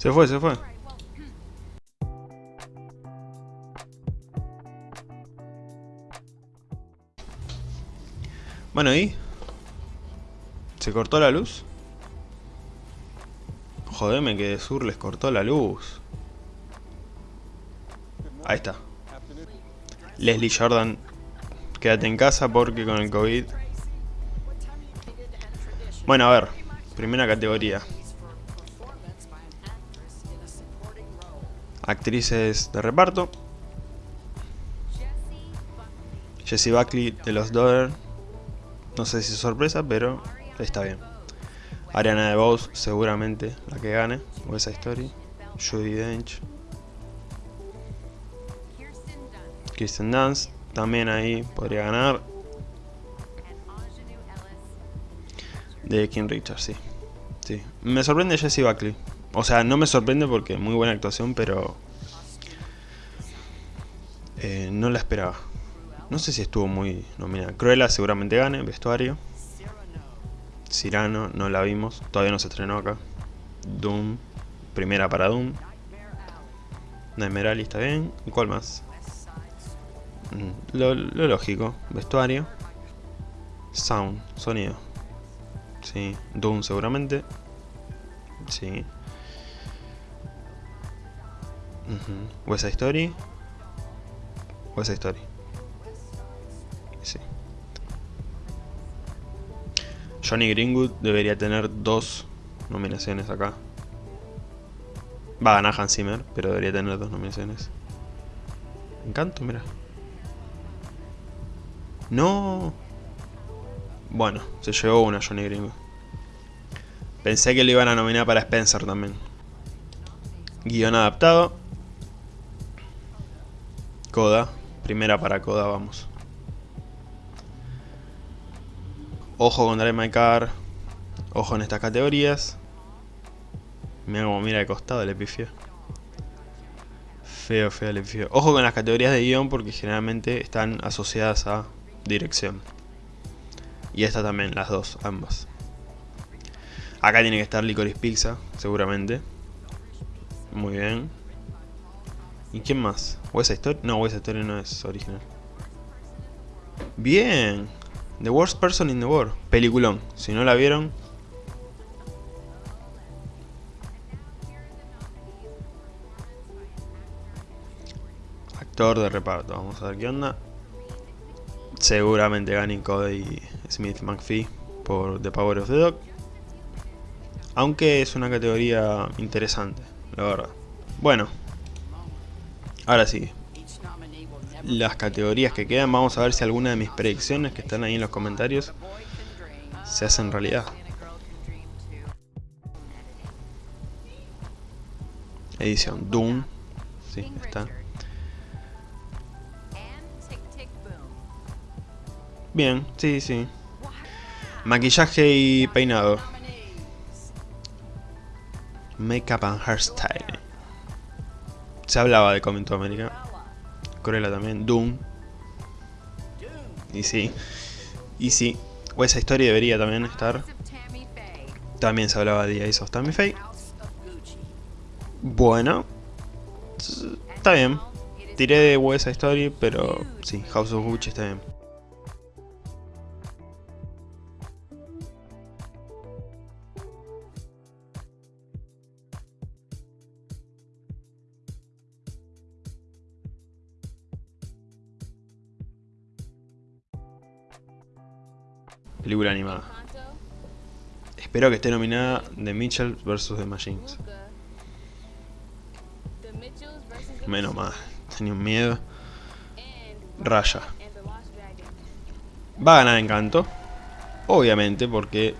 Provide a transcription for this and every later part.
Se fue, se fue. Bueno, ¿y? ¿Se cortó la luz? Jodeme que de Sur les cortó la luz. Ahí está. Leslie Jordan, quédate en casa porque con el COVID... Bueno, a ver. Primera categoría. Actrices de reparto. Jessie Buckley de los Daughter. No sé si es sorpresa, pero está bien. Ariana DeBose, seguramente la que gane. O esa historia. Judy Dench. Kristen Dance, también ahí podría ganar. De King Richard, sí. sí. Me sorprende Jessie Buckley. O sea, no me sorprende porque muy buena actuación, pero... Eh, no la esperaba. No sé si estuvo muy nominada. Cruella seguramente gane, vestuario. Cyrano, no la vimos. Todavía no se estrenó acá. Doom, primera para Doom. Nightmare está bien. ¿Y cuál más? Mm, lo, lógico, vestuario. Sound, sonido. Sí, Doom seguramente. Sí. Uh West Story. West. Sí. Johnny Greenwood debería tener dos nominaciones acá. Va a ganar Hans Zimmer, pero debería tener dos nominaciones. Encanto, mira. No. Bueno, se llevó una Johnny Gringo. Pensé que lo iban a nominar para Spencer también. Guión adaptado. Coda. Primera para Coda, vamos. Ojo con Drive My Car. Ojo en estas categorías. Mira como mira de costado el epifio. Feo, feo el epifio. Ojo con las categorías de guion porque generalmente están asociadas a dirección. Y esta también, las dos, ambas. Acá tiene que estar Licorice Pizza, seguramente. Muy bien. ¿Y quién más? ¿West Story? No, West Story no es original. Bien. The Worst Person in the World. Peliculón. Si no la vieron... Actor de reparto. Vamos a ver qué onda. Seguramente ganen Cody Smith McPhee por The Power of the Dog. Aunque es una categoría interesante, la verdad. Bueno, ahora sí. Las categorías que quedan, vamos a ver si alguna de mis predicciones que están ahí en los comentarios se hacen realidad. Edición Doom. Sí, está. Bien, sí, sí. Maquillaje y peinado. Makeup and hairstyle. Se hablaba de Coming to America. Cruella también. Doom. Y sí. Y sí. O esa historia debería también estar. También se hablaba de Ace of Tammy Faye. Bueno. Está bien. Tiré de West Story, pero sí, House of Gucci está bien. Película animada. Espero que esté nominada The Mitchell vs. The Machines. Menos mal, tenía un miedo. Raya. Va a ganar Encanto. Obviamente, porque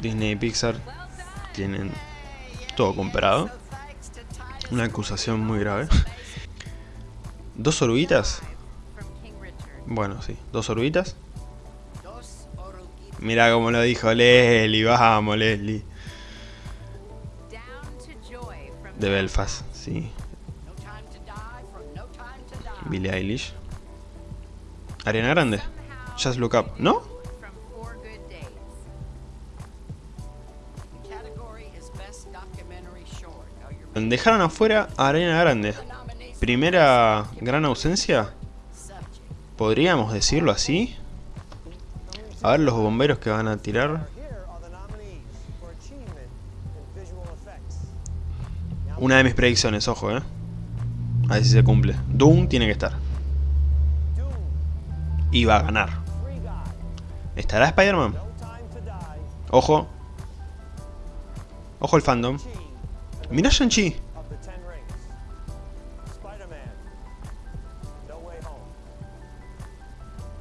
Disney y Pixar tienen todo comprado. Una acusación muy grave. ¿Dos oruguitas? Bueno, sí, dos oruguitas. Mira como lo dijo Leslie, vamos Leslie. De Belfast, sí. Billie Eilish. Ariana Grande. Just Look Up, ¿no? Dejaron afuera a Arena Grande. Primera gran ausencia. ¿Podríamos decirlo así? A ver los bomberos que van a tirar. Una de mis predicciones, ojo, eh. A ver si se cumple. Doom tiene que estar. Y va a ganar. ¿Estará Spider-Man? Ojo. Ojo el fandom. Mira Shang-Chi.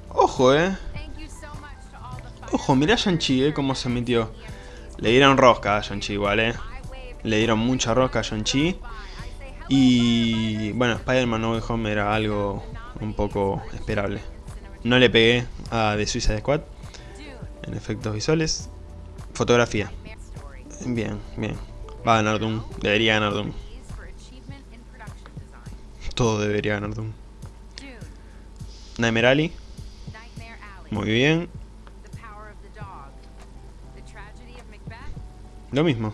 Ojo, eh. Ojo, mira Shang-Chi, eh, cómo se metió. Le dieron rosca a Shang-Chi igual, eh. Le dieron mucha rosca a Shang-Chi. Y bueno, Spider-Man No Way Home era algo un poco esperable. No le pegué a The Suicide Squad en efectos visuales. Fotografía. Bien, bien. Va a ganar Doom. Debería ganar Doom. Todo debería ganar Doom. Nightmare Alley. Muy bien. Lo mismo.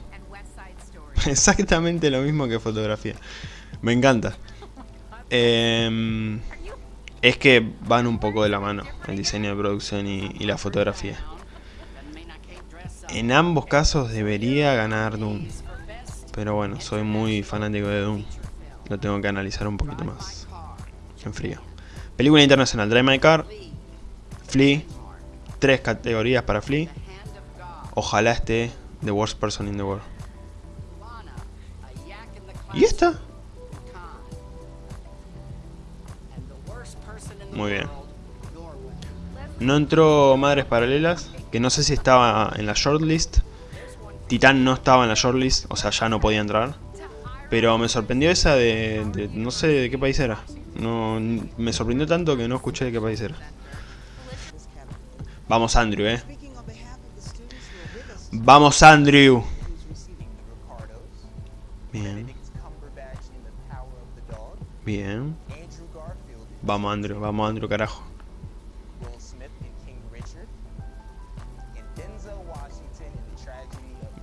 Exactamente lo mismo que fotografía. Me encanta. Em, es que van un poco de la mano el diseño de producción y, y la fotografía. En ambos casos debería ganar Doom. Pero bueno, soy muy fanático de Doom. Lo tengo que analizar un poquito más. En frío. Película internacional. Drive My Car. Flea. Tres categorías para Flea. Ojalá esté The Worst Person in the World. ¿Y esta? Muy bien. No entró Madres Paralelas, que no sé si estaba en la shortlist. Titán no estaba en la shortlist, o sea, ya no podía entrar. Pero me sorprendió esa de, no sé de qué país era. No, me sorprendió tanto que no escuché de qué país era. Vamos Andrew, eh. Vamos Andrew. Bien. Bien. Vamos Andrew, vamos Andrew, carajo.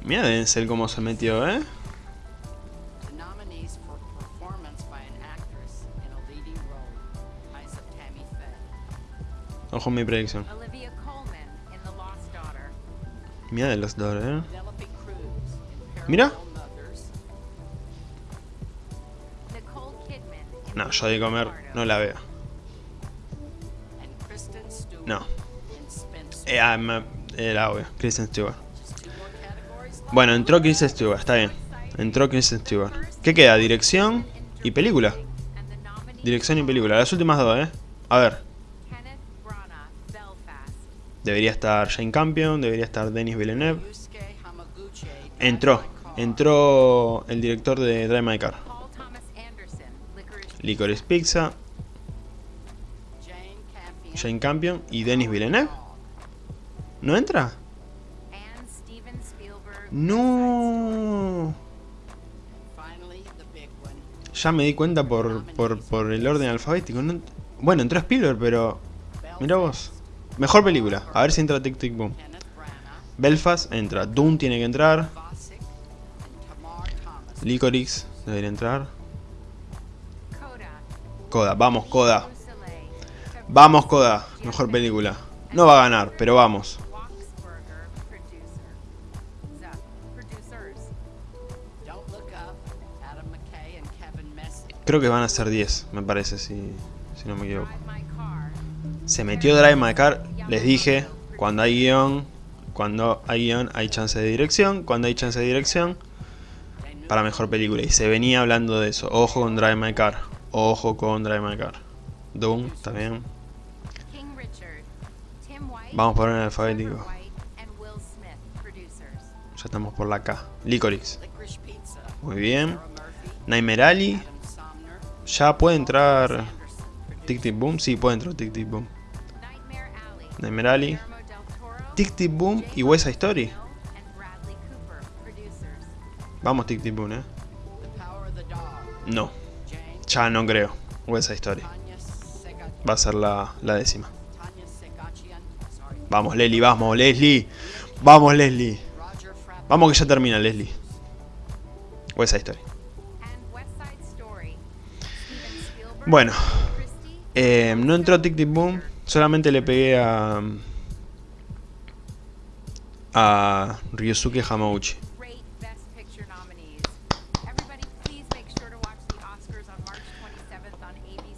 Mira Denzel cómo se metió, ¿eh? Ojo mi predicción. Mira de los dos, ¿eh? Mira. No, yo de comer no la veo. No. Eh, ah, era obvio. Kristen Stewart. Bueno, entró Kristen Stewart, está bien. Entró Kristen Stewart. ¿Qué queda? Dirección y película. Dirección y película. Las últimas dos, ¿eh? A ver. Debería estar Jane Campion, debería estar Denis Villeneuve. Entró. Entró el director de Drive My Car. Licorice Pizza. Jane Campion y Denis Villeneuve. ¿No entra? No. Ya me di cuenta por, por, el orden alfabético. bueno, entró Spielberg, pero... Mira vos. Mejor película. A ver si entra Tic Tic Boom. Belfast entra. Doom tiene que entrar. Licorice debería entrar. Coda. Vamos, Coda. Vamos, Coda. Mejor película. No va a ganar, pero vamos. Creo que van a ser 10, me parece, si, si no me equivoco. Se metió Drive My Car, les dije, cuando hay guion, cuando hay guion hay chance de dirección, cuando hay chance de dirección, para mejor película. Y se venía hablando de eso, ojo con Drive My Car, ojo con Drive My Car. Doom, también. Vamos por el alfabético. Ya estamos por la K. Licorice. Muy bien. Nightmare Alley. ¿Ya puede entrar Tic Tic Boom? Sí, puede entrar Tic Tic Boom de Merali, Tic Tic Boom y West Side Story. Vamos Tic Tic Boom, eh. No, ya no creo. West Side Story. Va a ser la, la décima. Vamos Leslie, vamos Leslie. Vamos Leslie. Vamos que ya termina Leslie. West Side Story. Bueno, eh, no entró Tic Tic Boom. Solamente le pegué a... A Ryusuke Hamauchi.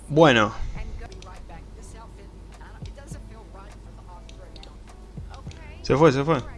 Bueno. Se fue, se fue.